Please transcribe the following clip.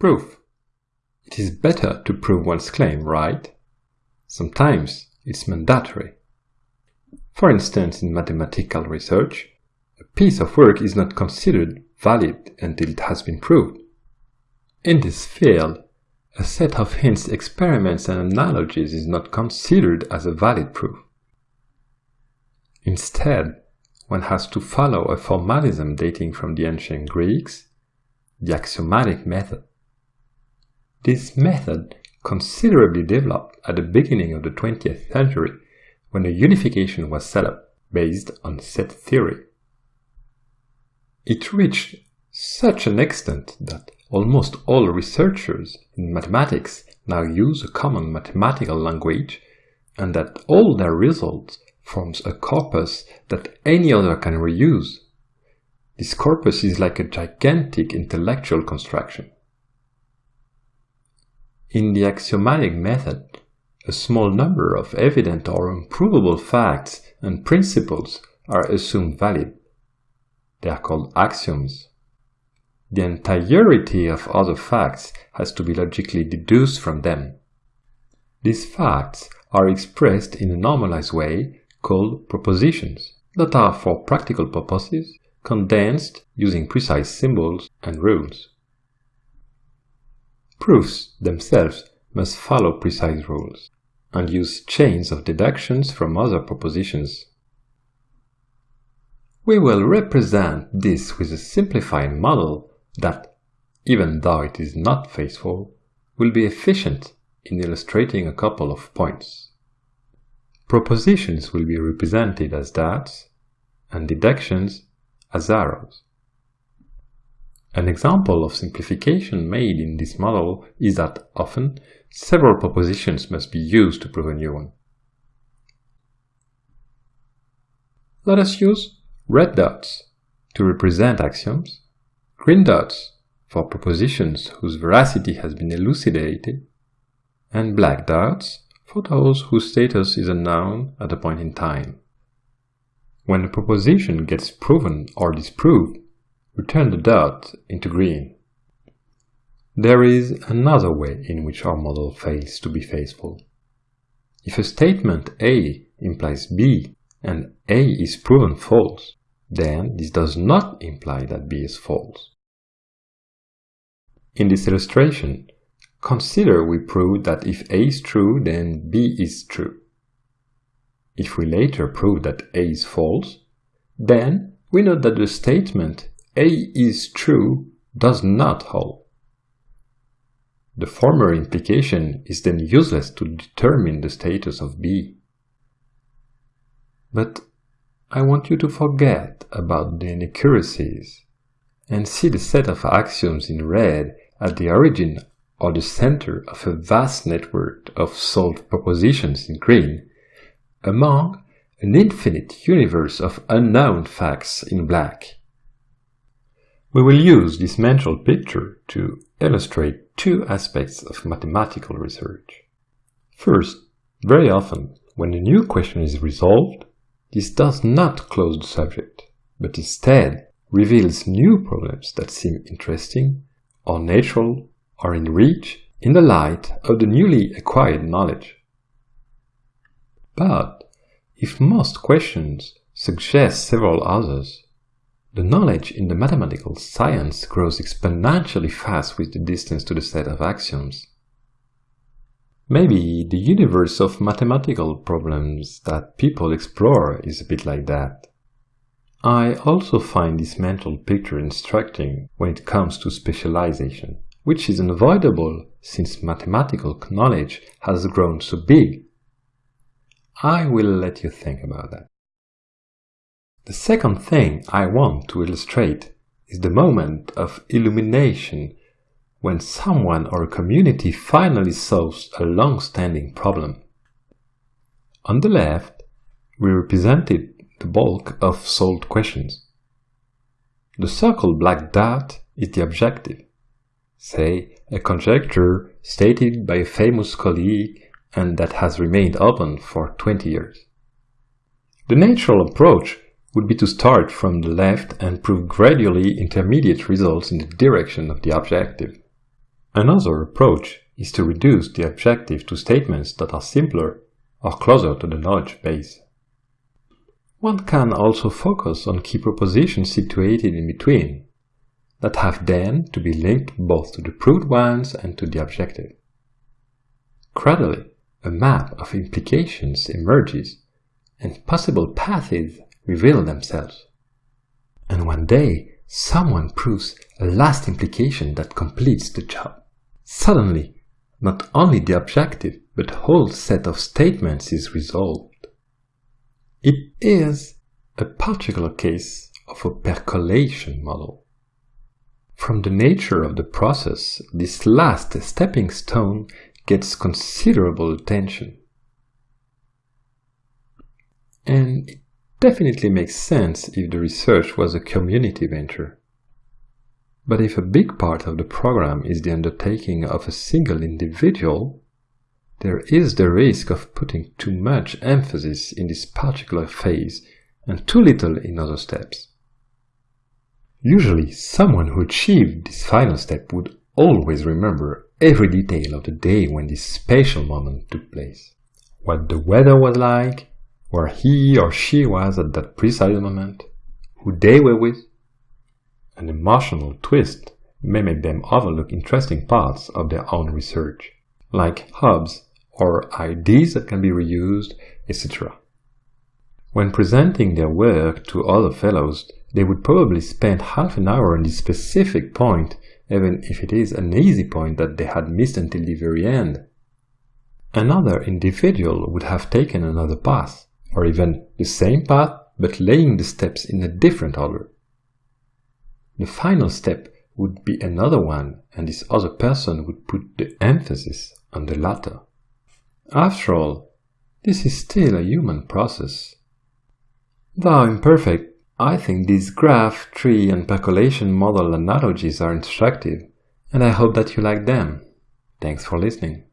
Proof. It is better to prove one's claim, right? Sometimes it's mandatory. For instance, in mathematical research, a piece of work is not considered valid until it has been proved. In this field, a set of hints, experiments and analogies is not considered as a valid proof. Instead, one has to follow a formalism dating from the ancient Greeks, the axiomatic method. This method considerably developed at the beginning of the 20th century when a unification was set up based on set theory. It reached such an extent that almost all researchers in mathematics now use a common mathematical language and that all their results forms a corpus that any other can reuse. This corpus is like a gigantic intellectual construction. In the axiomatic method, a small number of evident or unprovable facts and principles are assumed valid. They are called axioms. The entirety of other facts has to be logically deduced from them. These facts are expressed in a normalized way called propositions that are for practical purposes condensed using precise symbols and rules. Proofs themselves must follow precise rules and use chains of deductions from other propositions. We will represent this with a simplified model that, even though it is not faithful, will be efficient in illustrating a couple of points. Propositions will be represented as dots and deductions as arrows. An example of simplification made in this model is that often several propositions must be used to prove a new one. Let us use red dots to represent axioms, green dots for propositions whose veracity has been elucidated, and black dots for those whose status is unknown at a point in time. When a proposition gets proven or disproved, we turn the dot into green. There is another way in which our model fails to be faithful. If a statement A implies B and A is proven false, then this does not imply that B is false. In this illustration, consider we prove that if A is true, then B is true. If we later prove that A is false, then we note that the statement a is true does not hold. The former implication is then useless to determine the status of B. But I want you to forget about the inaccuracies and see the set of axioms in red at the origin or the center of a vast network of solved propositions in green, among an infinite universe of unknown facts in black. We will use this mental picture to illustrate two aspects of mathematical research. First, very often, when a new question is resolved, this does not close the subject, but instead reveals new problems that seem interesting, or natural, or in reach in the light of the newly acquired knowledge. But if most questions suggest several others, the knowledge in the mathematical science grows exponentially fast with the distance to the set of axioms. Maybe the universe of mathematical problems that people explore is a bit like that. I also find this mental picture instructing when it comes to specialization, which is unavoidable since mathematical knowledge has grown so big. I will let you think about that. The second thing I want to illustrate is the moment of illumination when someone or a community finally solves a long-standing problem. On the left, we represented the bulk of solved questions. The circle black dot is the objective, say a conjecture stated by a famous colleague and that has remained open for 20 years. The natural approach would be to start from the left and prove gradually intermediate results in the direction of the objective. Another approach is to reduce the objective to statements that are simpler or closer to the knowledge base. One can also focus on key propositions situated in between, that have then to be linked both to the proved ones and to the objective. Gradually, a map of implications emerges and possible paths reveal themselves. And one day, someone proves a last implication that completes the job. Suddenly, not only the objective, but whole set of statements is resolved. It is a particular case of a percolation model. From the nature of the process, this last stepping stone gets considerable attention. And definitely makes sense if the research was a community venture. But if a big part of the program is the undertaking of a single individual, there is the risk of putting too much emphasis in this particular phase and too little in other steps. Usually, someone who achieved this final step would always remember every detail of the day when this special moment took place. What the weather was like, where he or she was at that precise moment, who they were with. An emotional twist may make them overlook interesting parts of their own research, like hubs or ideas that can be reused, etc. When presenting their work to other fellows, they would probably spend half an hour on this specific point, even if it is an easy point that they had missed until the very end. Another individual would have taken another path, or even the same path but laying the steps in a different order. The final step would be another one, and this other person would put the emphasis on the latter. After all, this is still a human process. Though imperfect, I think these graph, tree and percolation model analogies are instructive, and I hope that you like them. Thanks for listening.